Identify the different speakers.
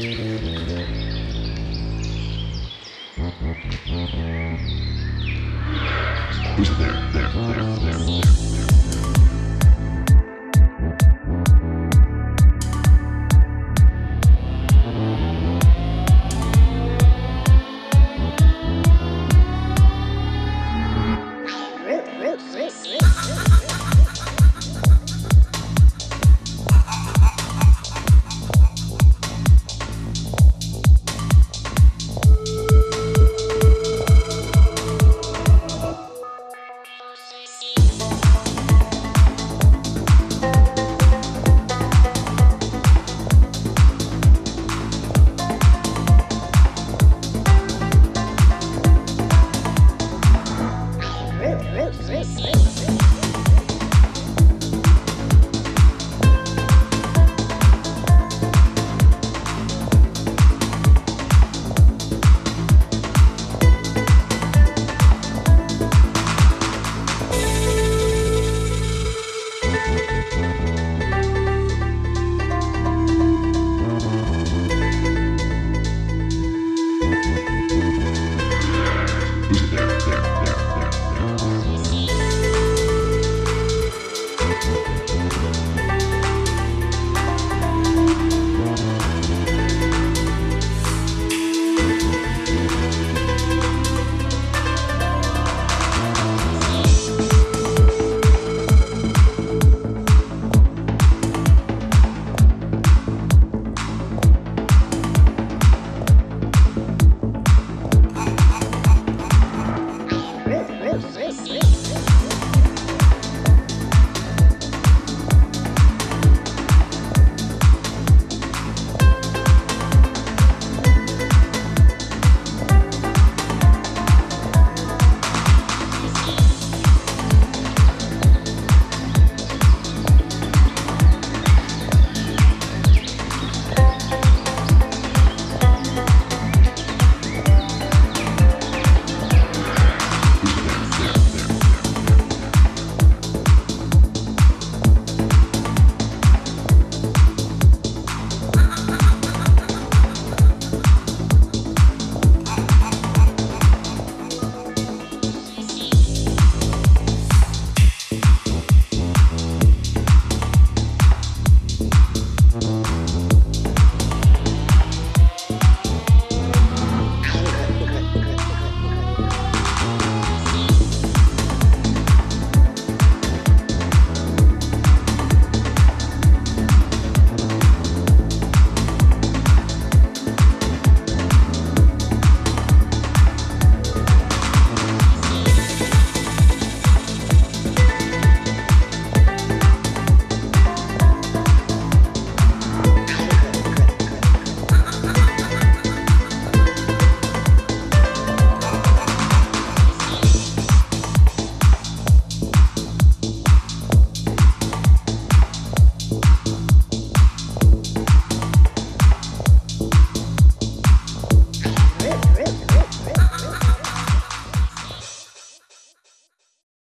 Speaker 1: Who's there? There, there, there.